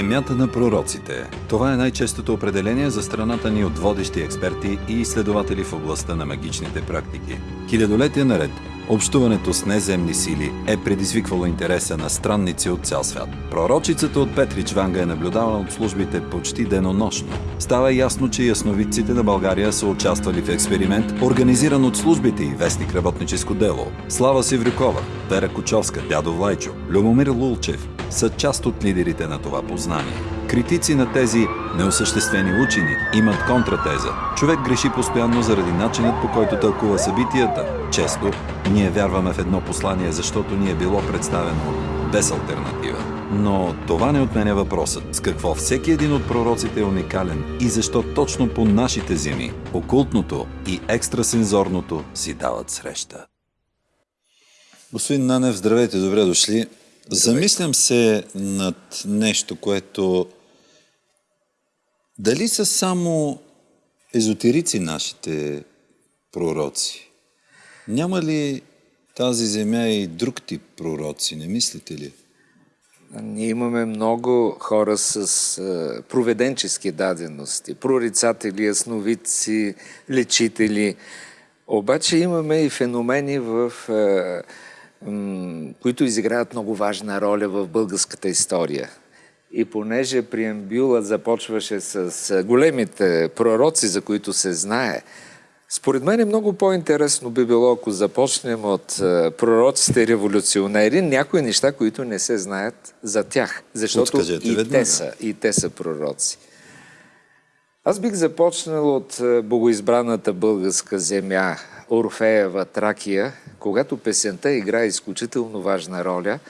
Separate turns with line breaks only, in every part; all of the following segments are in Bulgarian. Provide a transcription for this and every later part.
Земята на пророците. Това е най-честото определение за страната ни от водещи експерти и изследователи в областта на магичните практики. Хилядолетия наред общуването с неземни сили е предизвиквало интереса на странници от цял свят. Пророчицата от Петрич Ванга е наблюдавана от службите почти денонощно. Става ясно, че ясновидците на България са участвали в експеримент, организиран от службите и вестник работническо дело. Слава Севрюкова, Вера Кочовска, Дядо Влайчо, Любомир Лулчев са част от лидерите на това познание. Критици на тези неосъществени учени имат контратеза. Човек греши постоянно заради начинът по който тълкува събитията. Често ние вярваме в едно послание, защото ни е било представено без альтернатива. Но това не отменя въпросът с какво всеки един от пророците е уникален и защо точно по нашите земи окултното и екстрасензорното си дават среща. Господин Нанев, здравейте, добре дошли. Замислям се над нещо, което дали са само езотерици нашите пророци? Няма ли тази земя и друг тип пророци, не мислите ли?
Ние имаме много хора с е, проведенчески дадености, прорицатели, ясновидци, лечители. Обаче имаме и феномени, в, е, които изиграят много важна роля в българската история. И понеже преамбюла започваше с големите пророци, за които се знае, според мен е много по-интересно би било, ако започнем от пророците революционери, някои неща, които не се знаят за тях. Защото и те, са, и те са пророци. Аз бих започнал от богоизбраната българска земя, Орфеева, Тракия, когато песента играе изключително важна роля –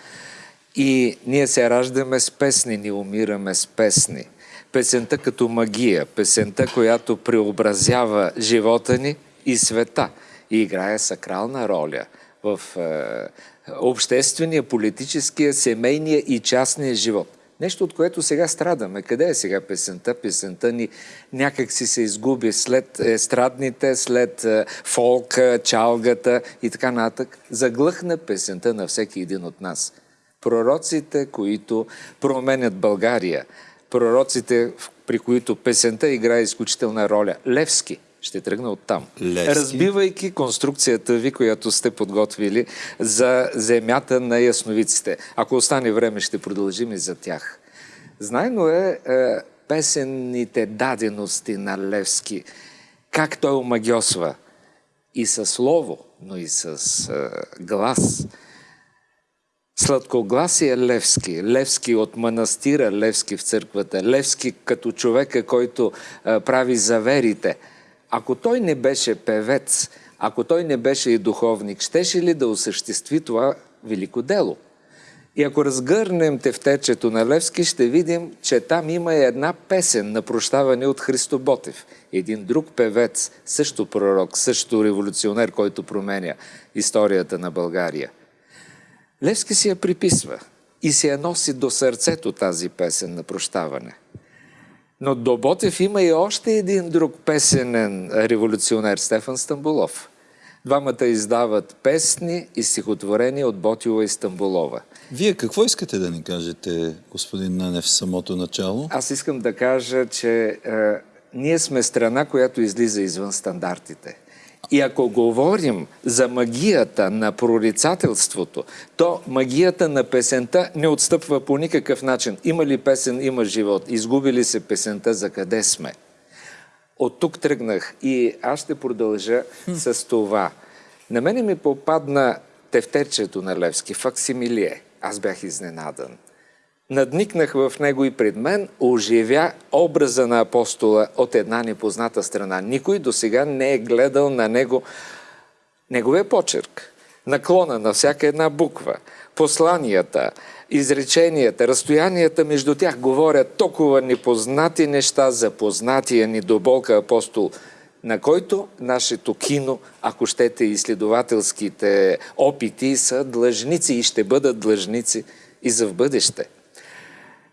и ние се раждаме с песни, ни умираме с песни. Песента като магия, песента, която преобразява живота ни и света и играе сакрална роля в е, обществения, политическия, семейния и частния живот. Нещо, от което сега страдаме. Къде е сега песента? Песента ни някак си се изгуби след естрадните, след е, фолка, чалгата и така натък. Заглъхна песента на всеки един от нас пророците, които променят България, пророците, при които песента играе изключителна роля. Левски ще тръгна от там. Левски. Разбивайки конструкцията ви, която сте подготвили за земята на ясновиците. Ако остане време, ще продължим и за тях. Знайно е, е песенните дадености на Левски, как той омагиосва и със слово, но и с е, глас – Сладкогласие Левски. Левски от манастира, Левски в църквата, Левски като човека, който а, прави заверите. Ако той не беше певец, ако той не беше и духовник, щеше ли да осъществи това велико дело? И ако разгърнем тефтечето на Левски, ще видим, че там има една песен на прощаване от Христо Ботев. Един друг певец, също пророк, също революционер, който променя историята на България – Левски си я приписва и си я носи до сърцето тази песен на прощаване. Но до Ботев има и още един друг песенен революционер, Стефан Стамбулов. Двамата издават песни и стихотворения от Ботила и Стамбулова.
Вие какво искате да ни кажете, господин Нанев, в самото начало?
Аз искам да кажа, че е, ние сме страна, която излиза извън стандартите. И ако говорим за магията на прорицателството, то магията на песента не отстъпва по никакъв начин. Има ли песен, има живот. Изгуби ли се песента, за къде сме? От тук тръгнах и аз ще продължа с това. На мене ми попадна тефтерчето на Левски, факсимилие. Аз бях изненадан надникнах в него и пред мен оживя образа на апостола от една непозната страна. Никой до сега не е гледал на него неговия почерк, наклона на всяка една буква, посланията, изреченията, разстоянията между тях говорят толкова непознати неща за познатия ни до болка апостол, на който нашето кино, ако щете изследователските опити, са длъжници и ще бъдат длъжници и за в бъдеще.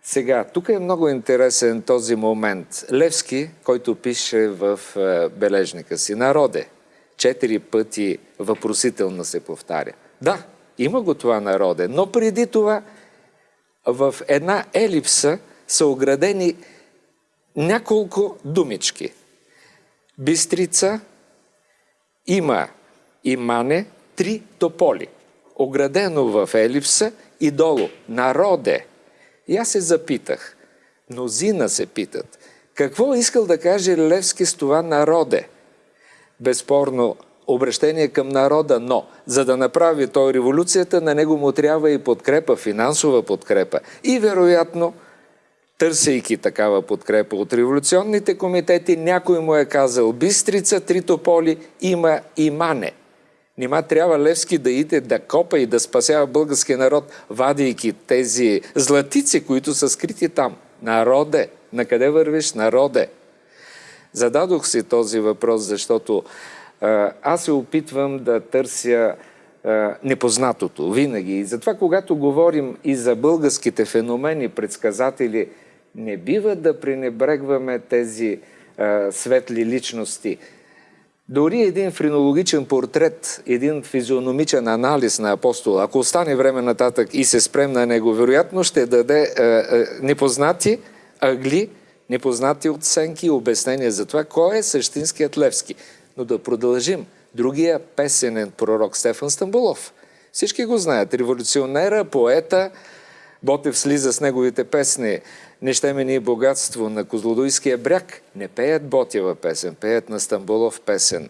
Сега, тук е много интересен този момент. Левски, който пише в е, бележника си, народе, четири пъти въпросително се повтаря. Да, има го това народе, но преди това в една елипса са оградени няколко думички. Бистрица има и мане три тополи. Оградено в елипса и долу. Народе. И аз се запитах. Мнозина се питат. Какво искал да каже Левски с това народе? Безспорно, обращение към народа, но за да направи той революцията, на него му трябва и подкрепа, финансова подкрепа. И вероятно, търсейки такава подкрепа от революционните комитети, някой му е казал Бистрица, Тритополи, има и мане. Нима трябва Левски да иде да копа и да спасява българския народ, вадейки тези златици, които са скрити там. Народе! На къде вървиш? Народе! Зададох си този въпрос, защото а, аз се опитвам да търся а, непознатото винаги. И затова, когато говорим и за българските феномени, предсказатели, не бива да пренебрегваме тези а, светли личности. Дори един френологичен портрет, един физиономичен анализ на апостола, ако остане време нататък и се спрем на него, вероятно ще даде е, е, непознати ъгли, непознати оценки и обяснения за това, кой е същинският Левски. Но да продължим. Другия песенен пророк Стефан Стамбулов. Всички го знаят. Революционера, поета, Ботев слиза с неговите песни не ще ни богатство на Козлодуйския бряг. Не пеят Ботева песен, пеят на Стамбулов песен.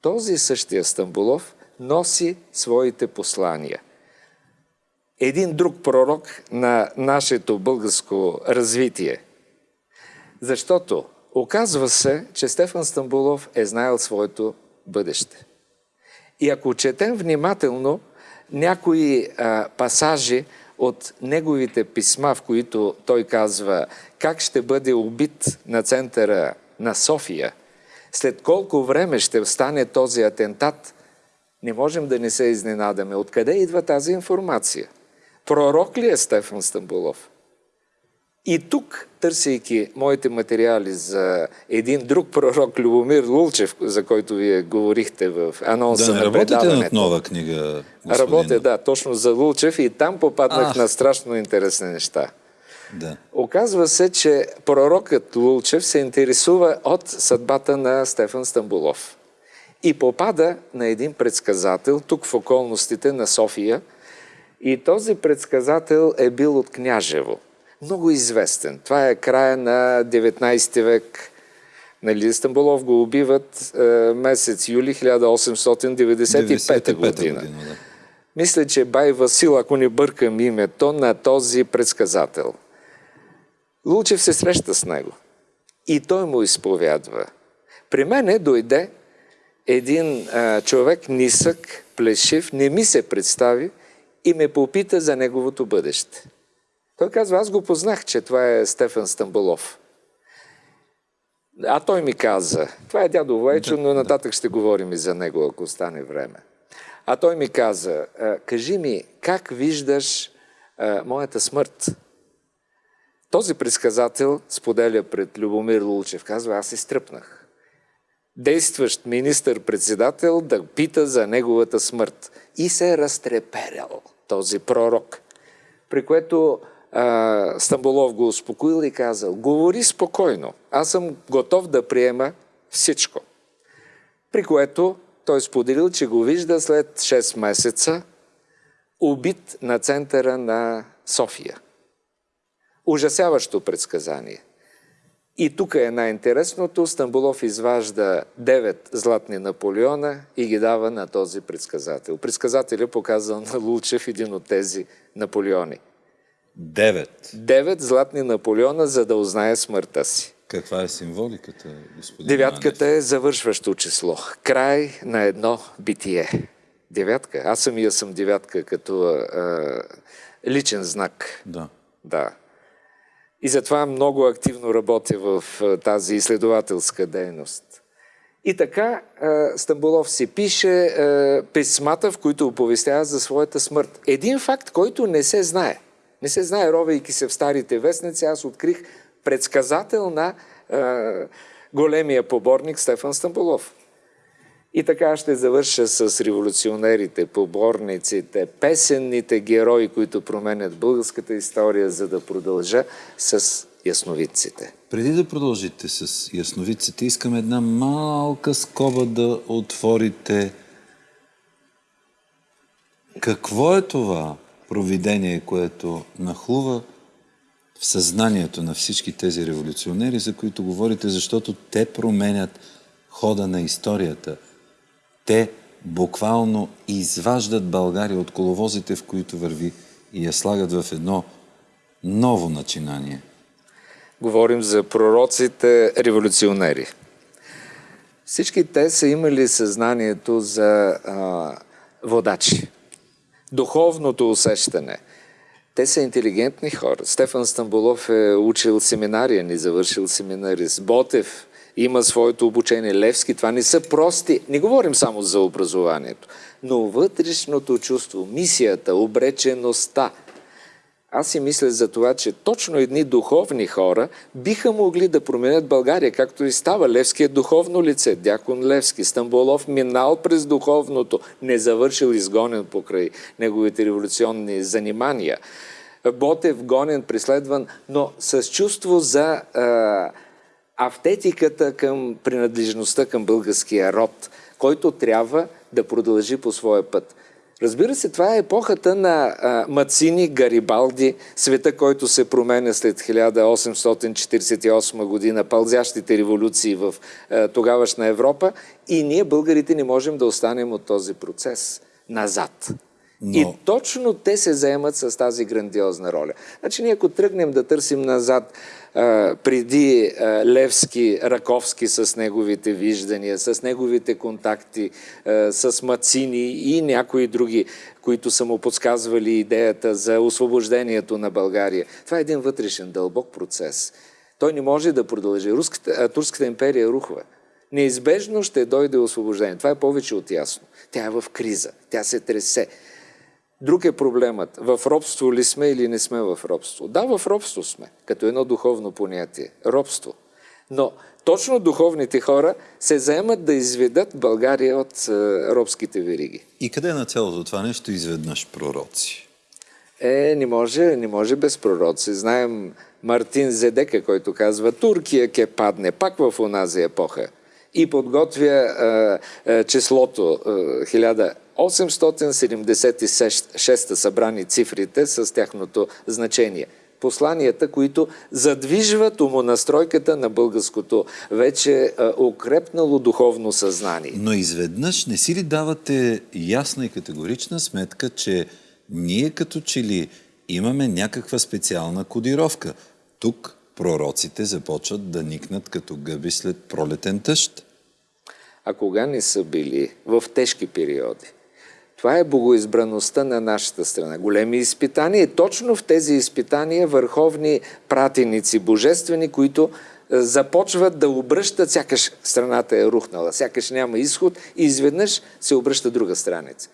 Този същия Стамбулов носи своите послания. Един друг пророк на нашето българско развитие. Защото оказва се, че Стефан Стамбулов е знаел своето бъдеще. И ако четем внимателно някои а, пасажи от неговите писма, в които той казва как ще бъде убит на центъра на София, след колко време ще стане този атентат, не можем да не се изненадаме. Откъде идва тази информация? Пророк ли е Стефан Стамбулов? И тук, търсейки моите материали за един друг пророк, Любомир Лулчев, за който вие говорихте в анонса
да,
на
работите над нова книга,
господин. Работя, да, точно за Лулчев и там попаднах Ах. на страшно интересни неща.
Да.
Оказва се, че пророкът Лулчев се интересува от съдбата на Стефан Стамбулов. И попада на един предсказател тук в околностите на София. И този предсказател е бил от Княжево много известен. Това е края на 19 век. Нали, Стамбулов го убиват е, месец юли 1895 година. година да. Мисля, че Бай Васил, ако не бъркам името, на този предсказател. Лучев се среща с него. И той му изповядва. При мене дойде един а, човек нисък, плешив, не ми се представи и ме попита за неговото бъдеще. Той казва, аз го познах, че това е Стефан Стамбулов. А той ми каза, това е дядо Войчо, но нататък ще говорим и за него, ако стане време. А той ми каза, кажи ми, как виждаш а, моята смърт? Този предсказател споделя пред Любомир Лулчев, казва, аз се стръпнах. Действащ министър-председател да пита за неговата смърт. И се е разтреперял този пророк. При което а, Стамбулов го успокоил и казал, говори спокойно, аз съм готов да приема всичко. При което той споделил, че го вижда след 6 месеца убит на центъра на София. Ужасяващо предсказание. И тук е най-интересното. Стамбулов изважда 9 златни Наполеона и ги дава на този предсказател. Предсказателят показал на Лучев един от тези Наполеони.
Девет.
Девет златни Наполеона, за да узнае смъртта си.
Каква е символиката, господин
Девятката Манев? е завършващо число. Край на едно битие. Девятка. Аз самия съм девятка като а, личен знак.
Да.
Да. И затова много активно работя в а, тази изследователска дейност. И така Стамбулов си пише писмата, в които оповестява за своята смърт. Един факт, който не се знае. Не се знае, ровейки се в старите вестници, аз открих предсказател на е, големия поборник Стефан Стамбулов. И така ще завърша с революционерите, поборниците, песенните герои, които променят българската история, за да продължа с ясновидците.
Преди да продължите с ясновидците, искам една малка скоба да отворите. Какво е това провидение, което нахлува в съзнанието на всички тези революционери, за които говорите, защото те променят хода на историята. Те буквално изваждат България от коловозите, в които върви и я слагат в едно ново начинание.
Говорим за пророците революционери. Всички те са имали съзнанието за а, водачи. Духовното усещане. Те са интелигентни хора. Стефан Стамбулов е учил семинария, ни завършил семинарист. Ботев има своето обучение. Левски, това не са прости. Не говорим само за образованието, но вътрешното чувство, мисията, обречеността. Аз си мисля за това, че точно едни духовни хора биха могли да променят България, както и става. Левски е духовно лице, дякон Левски. Стамбулов минал през духовното, не завършил изгонен покрай неговите революционни занимания. Ботев гонен, преследван, но с чувство за а, автетиката към принадлежността към българския род, който трябва да продължи по своя път. Разбира се, това е епохата на а, Мацини, Гарибалди, света, който се променя след 1848 година, пълзящите революции в а, тогавашна Европа и ние, българите, не можем да останем от този процес назад. Но... И точно те се заемат с тази грандиозна роля. Значи ние ако тръгнем да търсим назад преди Левски, Раковски с неговите виждания, с неговите контакти, с Мацини и някои други, които са му подсказвали идеята за освобождението на България. Това е един вътрешен дълбок процес. Той не може да продължи. Турската империя рухва. Неизбежно ще дойде освобождение. Това е повече от ясно. Тя е в криза. Тя се тресе. Друг е проблемът. В робство ли сме или не сме в робство? Да, в робство сме, като едно духовно понятие. Робство. Но точно духовните хора се заемат да изведат България от е, робските вериги.
И къде е на цялото това нещо изведнъж пророци?
Е, не може, не може без пророци. Знаем Мартин Зедека, който казва, Туркия ке падне пак в онази епоха и подготвя е, е, числото е, 876 събрани цифрите с тяхното значение посланията, които задвижват умонастройката на българското вече укрепнало духовно съзнание.
Но изведнъж не си ли давате ясна и категорична сметка, че ние като че ли имаме някаква специална кодировка? Тук пророците започват да никнат като гъби след пролетен тъщ.
А кога не са били в тежки периоди? Това е богоизбраността на нашата страна. Големи изпитания и точно в тези изпитания върховни пратеници, божествени, които е, започват да обръщат, сякаш страната е рухнала, сякаш няма изход и изведнъж се обръща друга страница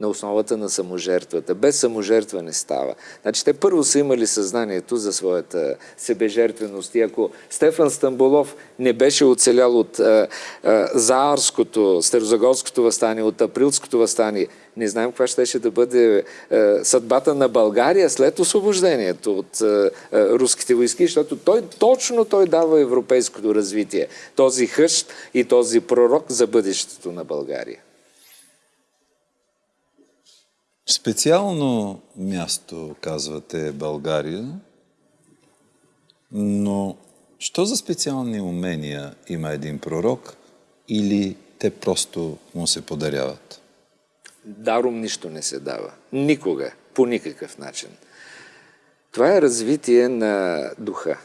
на основата на саможертвата. Без саможертва не става. Значи те първо са имали съзнанието за своята себежертвеност. И ако Стефан Стамбулов не беше оцелял от а, а, Заарското, Старозагорското възстание, от Априлското възстание, не знаем каква ще, да бъде а, съдбата на България след освобождението от а, руските войски, защото той, точно той дава европейското развитие. Този хъщ и този пророк за бъдещето на България.
Специално място, казвате, България, но що за специални умения има един пророк или те просто му се подаряват?
Даром нищо не се дава. Никога. По никакъв начин. Това е развитие на духа.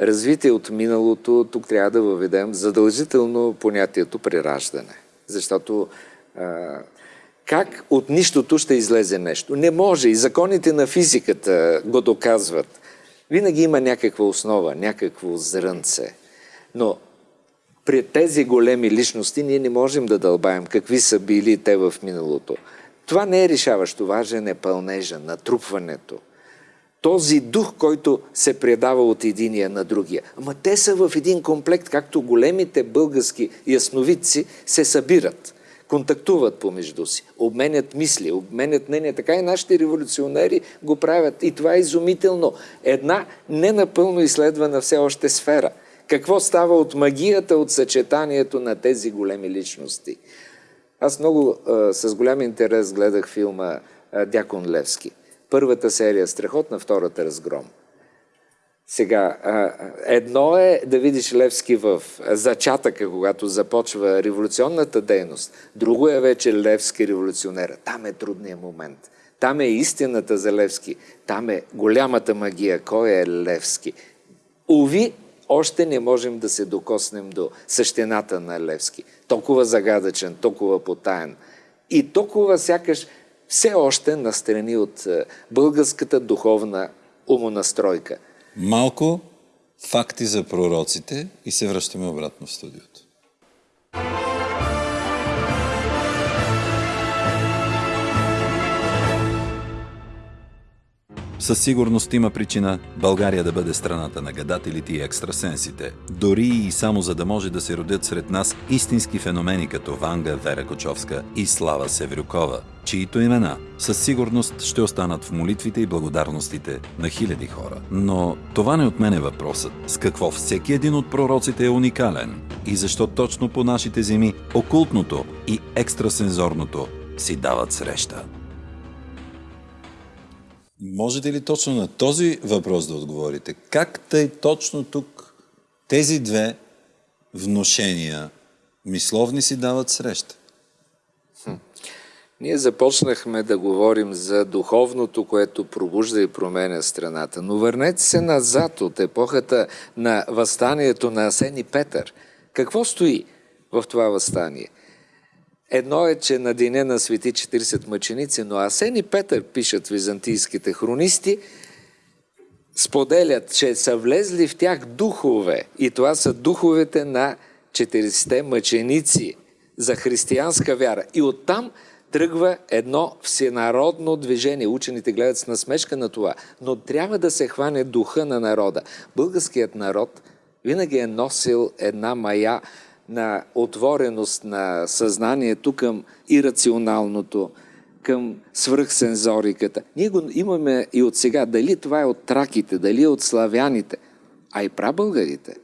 Развитие от миналото, тук трябва да въведем задължително понятието прераждане. Защото а, как от нищото ще излезе нещо. Не може. И законите на физиката го доказват. Винаги има някаква основа, някакво зрънце. Но при тези големи личности ние не можем да дълбаем какви са били те в миналото. Това не е решаващо. Важен е пълнежа, натрупването. този дух, който се предава от единия на другия. Ама те са в един комплект, както големите български ясновидци се събират, контактуват помежду си, обменят мисли, обменят мнения. Така и нашите революционери го правят. И това е изумително. Една ненапълно изследвана все още сфера. Какво става от магията, от съчетанието на тези големи личности? Аз много с голям интерес гледах филма Дякон Левски – Първата серия страхотна, втората разгром. Сега, едно е да видиш Левски в зачатъка, когато започва революционната дейност. Друго е вече Левски революционера. Там е трудният момент. Там е истината за Левски. Там е голямата магия. Кой е Левски? Ови, още не можем да се докоснем до същината на Левски. Толкова загадъчен, толкова потаен. И толкова сякаш все още настрани от българската духовна умонастройка.
Малко факти за пророците и се връщаме обратно в студиото. Със сигурност има причина България да бъде страната на гадателите и екстрасенсите. Дори и само за да може да се родят сред нас истински феномени като Ванга Вера Кочовска и Слава Севрюкова, чието имена със сигурност ще останат в молитвите и благодарностите на хиляди хора. Но това не отмене въпросът с какво всеки един от пророците е уникален и защо точно по нашите земи окултното и екстрасензорното си дават среща. Можете ли точно на този въпрос да отговорите? Как тъй точно тук тези две вношения мисловни си дават среща?
Хм. Ние започнахме да говорим за духовното, което пробужда и променя страната. Но върнете се назад от епохата на възстанието на Асени Петър. Какво стои в това възстание? Едно е, че на деня на свети 40 мъченици, но Асен и Петър, пишат византийските хронисти, споделят, че са влезли в тях духове. И това са духовете на 40 мъченици за християнска вяра. И оттам тръгва едно всенародно движение. Учените гледат с насмешка на това. Но трябва да се хване духа на народа. Българският народ винаги е носил една мая на отвореност на съзнанието към ирационалното, към свръхсензориката. Ние го имаме и от сега. Дали това е от траките, дали е от славяните, а и прабългарите.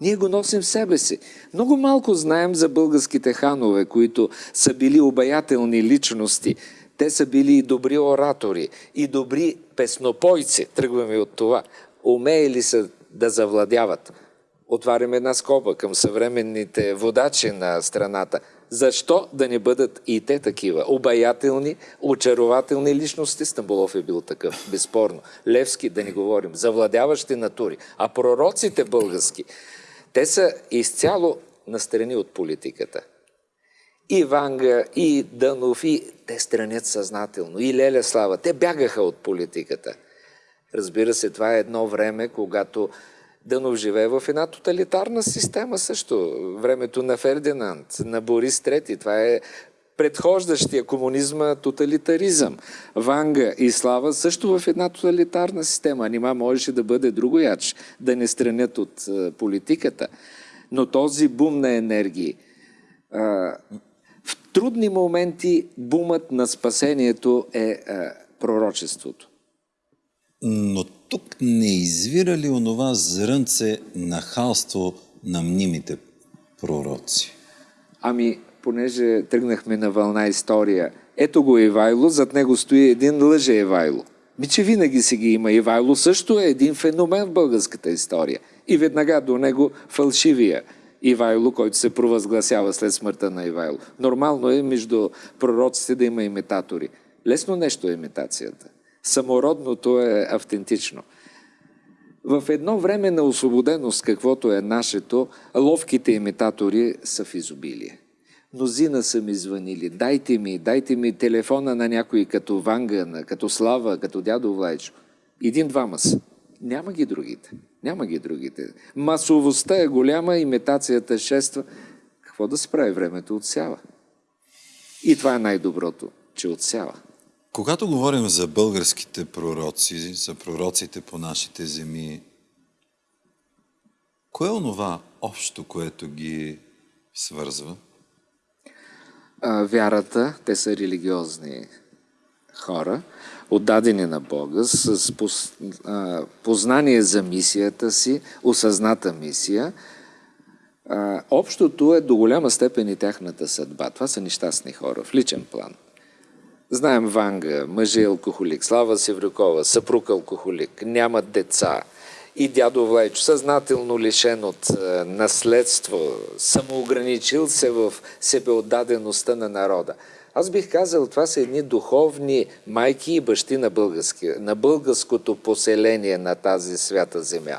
Ние го носим в себе си. Много малко знаем за българските ханове, които са били обаятелни личности. Те са били и добри оратори, и добри песнопойци. Тръгваме от това. Умеели са да завладяват отварям една скоба към съвременните водачи на страната. Защо да не бъдат и те такива? Обаятелни, очарователни личности. Стамбулов е бил такъв, безспорно. Левски, да не говорим, завладяващи натури. А пророците български, те са изцяло настрани от политиката. И Ванга, и Дънов, и те странят съзнателно. И Леля Слава, те бягаха от политиката. Разбира се, това е едно време, когато Дънов живее в една тоталитарна система също. Времето на Фердинанд, на Борис III. Това е предхождащия комунизма тоталитаризъм. Ванга и Слава също в една тоталитарна система. Нима можеше да бъде другояч, да не странят от политиката. Но този бум на енергии, в трудни моменти бумът на спасението е пророчеството.
Но тук не извира ли онова зрънце нахалство на мнимите пророци?
Ами, понеже тръгнахме на вълна история, ето го Ивайло, зад него стои един лъже Ивайло. Ми, че винаги си ги има. Ивайло също е един феномен в българската история. И веднага до него фалшивия Ивайло, който се провъзгласява след смъртта на Ивайло. Нормално е между пророците да има имитатори. Лесно нещо е имитацията. Самородното е автентично. В едно време на освободеност, каквото е нашето, ловките имитатори са в изобилие. Мнозина са ми звънили. Дайте ми, дайте ми телефона на някой като Ванга, като Слава, като дядо Влайчо. Един-двама са. Няма ги другите. Няма ги другите. Масовостта е голяма, имитацията шества. Какво да се прави? Времето отсява. И това е най-доброто, че отсява.
Когато говорим за българските пророци, за пророците по нашите земи, кое е онова общо, което ги свързва?
Вярата, те са религиозни хора, отдадени на Бога, с познание за мисията си, осъзната мисия. Общото е до голяма степен и тяхната съдба. Това са нещастни хора в личен план. Знаем Ванга, мъжи алкохолик, Слава Севрюкова, съпруг алкохолик, нямат деца. И дядо Влайчо, съзнателно лишен от е, наследство, самоограничил се в себеотдадеността на народа. Аз бих казал, това са едни духовни майки и бащи на, на българското поселение на тази свята земя.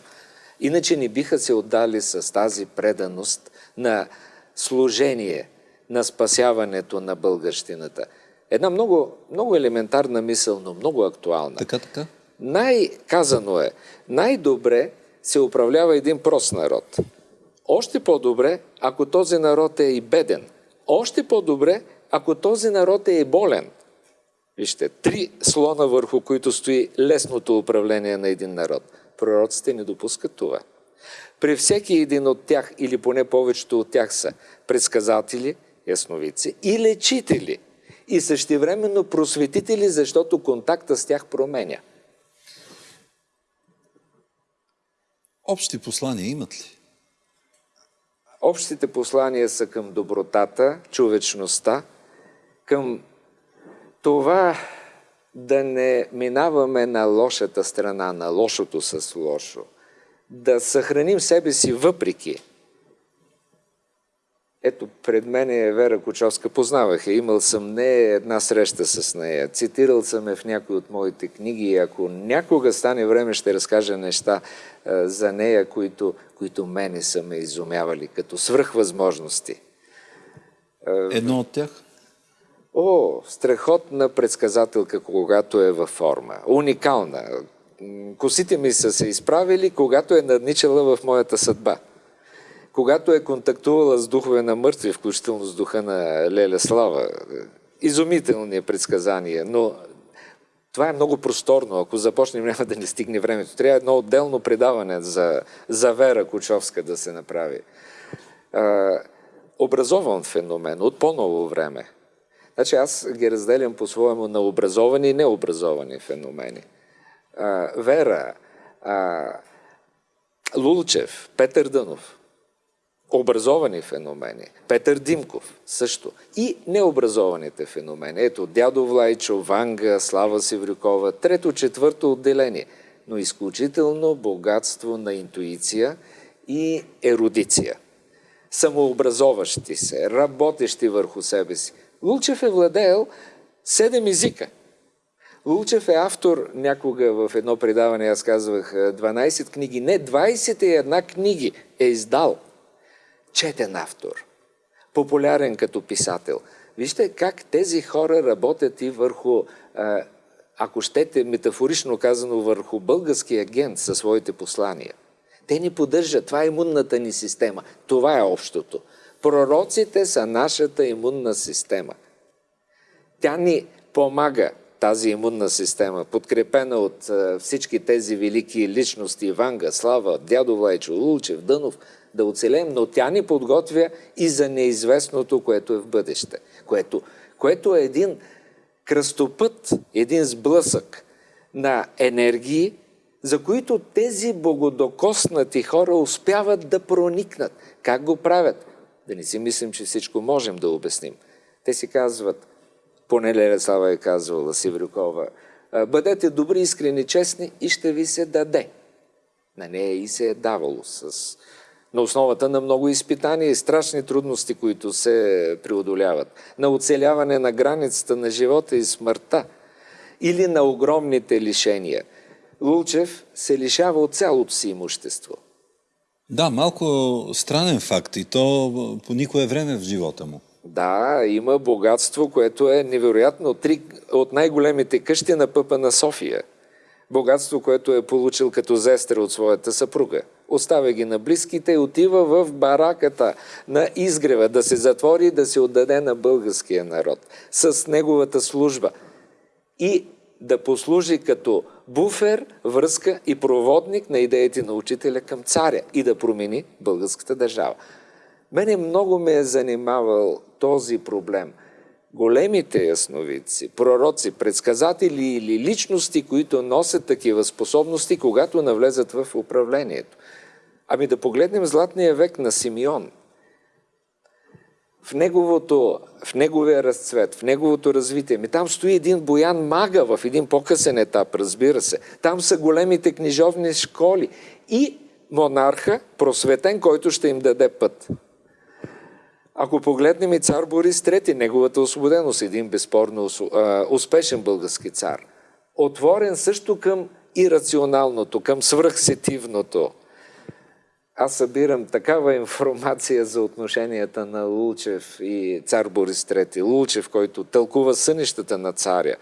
Иначе не биха се отдали с тази преданост на служение, на спасяването на българщината. Една много, много елементарна мисъл, но много актуална.
Така, така.
Най-казано е, най-добре се управлява един прост народ. Още по-добре, ако този народ е и беден. Още по-добре, ако този народ е и болен. Вижте, три слона върху които стои лесното управление на един народ. Пророците не допускат това. При всеки един от тях, или поне повечето от тях са предсказатели, ясновици и лечители – и същевременно просветители, защото контакта с тях променя.
Общи послания имат ли?
Общите послания са към добротата, човечността, към това да не минаваме на лошата страна, на лошото с лошо, да съхраним себе си въпреки ето, пред мен е Вера Кочовска. Познавах я. Имал съм не една среща с нея. Цитирал съм я в някои от моите книги. Ако някога стане време, ще разкажа неща а, за нея, които, които мене са ме изумявали, като свръхвъзможности.
Едно от тях?
О, страхотна предсказателка, когато е във форма. Уникална. Косите ми са се изправили, когато е надничала в моята съдба когато е контактувала с духове на мъртви, включително с духа на Леля Слава. Изумителни предсказания, но това е много просторно. Ако започнем, няма да не стигне времето. Трябва едно отделно предаване за, за Вера Кучовска да се направи. А, образован феномен от по-ново време. Значи аз ги разделям по-своему на образовани и необразовани феномени. А, Вера, а, Лулчев, Петър Дънов – образовани феномени. Петър Димков също. И необразованите феномени. Ето, дядо Влайчо, Ванга, Слава Севрюкова, трето, четвърто отделение. Но изключително богатство на интуиция и ерудиция. Самообразоващи се, работещи върху себе си. Лулчев е владеел седем езика. Лулчев е автор някога в едно предаване, аз казвах 12 книги, не 21 книги е издал – четен автор, популярен като писател. Вижте как тези хора работят и върху, ако щете метафорично казано, върху български агент със своите послания. Те ни поддържат. Това е имунната ни система. Това е общото. Пророците са нашата имунна система. Тя ни помага тази имунна система, подкрепена от всички тези велики личности, Ванга, Слава, Дядо Влайчо, Лулчев, Дънов, да оцелем, но тя ни подготвя и за неизвестното, което е в бъдеще. Което, което е един кръстопът, един сблъсък на енергии, за които тези богодокоснати хора успяват да проникнат. Как го правят? Да не си мислим, че всичко можем да обясним. Те си казват, поне Лереслава е казвала Сиврюкова, бъдете добри, искрени, честни и ще ви се даде. На нея и се е давало с на основата на много изпитания и страшни трудности, които се преодоляват, на оцеляване на границата на живота и смъртта или на огромните лишения. Лулчев се лишава от цялото си имущество.
Да, малко странен факт и то по никое време в живота му.
Да, има богатство, което е невероятно. Три от най-големите къщи на пъпа на София. Богатство, което е получил като зестра от своята съпруга – оставя ги на близките отива в бараката на изгрева да се затвори и да се отдаде на българския народ с неговата служба. и да послужи като буфер, връзка и проводник на идеите на учителя към царя и да промени българската държава. Мене много ме е занимавал този проблем. Големите ясновидци, пророци, предсказатели или личности, които носят такива способности, когато навлезат в управлението. Ами да погледнем Златния век на Симеон. В, неговото, в неговия разцвет, в неговото развитие. Ми там стои един Боян Мага в един по-късен етап, разбира се. Там са големите книжовни школи и монарха, просветен, който ще им даде път. Ако погледнем и цар Борис III, неговата освободеност, един безспорно успешен български цар, отворен също към ирационалното, към свръхсетивното. Аз събирам такава информация за отношенията на Лулчев и цар Борис III. Лулчев, който тълкува сънищата на царя.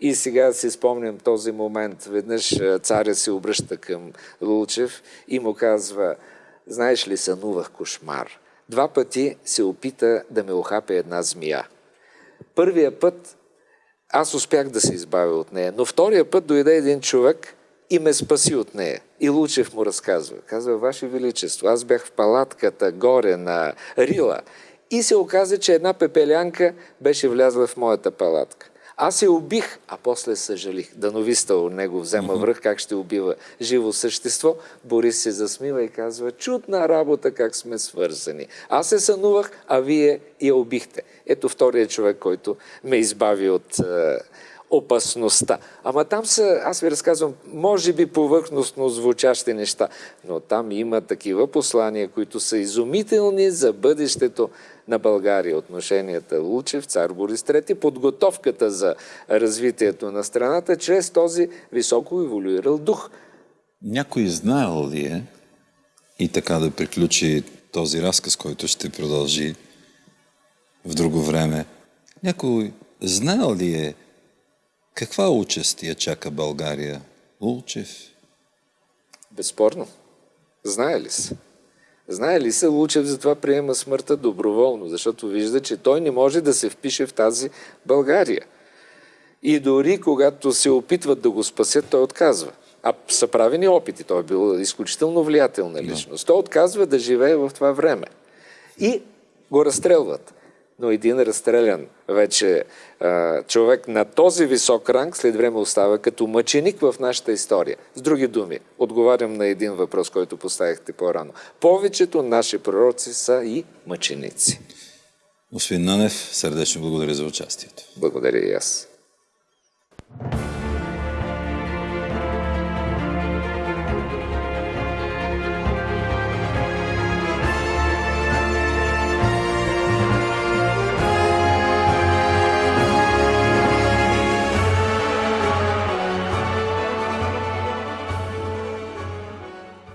И сега си спомням този момент. Веднъж царя се обръща към Лулчев и му казва, знаеш ли, сънувах кошмар. Два пъти се опита да ме охапе една змия. Първия път аз успях да се избавя от нея, но втория път дойде един човек и ме спаси от нея. И Лучев му разказва. Казва, Ваше Величество, аз бях в палатката горе на Рила и се оказа, че една пепелянка беше влязла в моята палатка. Аз се убих, а после съжалих. Дановиста от него взема връх, как ще убива живо същество. Борис се засмива и казва, чудна работа, как сме свързани. Аз се сънувах, а вие я убихте. Ето втория човек, който ме избави от е, опасността. Ама там са, аз ви разказвам, може би повърхностно звучащи неща, но там има такива послания, които са изумителни за бъдещето на България. Отношенията Лучев, цар Борис III, подготовката за развитието на страната чрез този високо еволюирал дух.
Някой знаел ли е и така да приключи този разказ, който ще продължи в друго време, някой знаел ли е каква участ я чака България? Лулчев?
Безспорно. Знае ли се? Знае ли се, Лучев затова приема смъртта доброволно, защото вижда, че той не може да се впише в тази България. И дори когато се опитват да го спасят, той отказва. А са правени опити. Той е бил изключително влиятелна личност. Той отказва да живее в това време. И го разстрелват но един разстрелян вече а, човек на този висок ранг след време остава като мъченик в нашата история. С други думи, отговарям на един въпрос, който поставихте по-рано. Повечето наши пророци са и мъченици.
Господин Нанев, сърдечно благодаря за участието.
Благодаря и аз.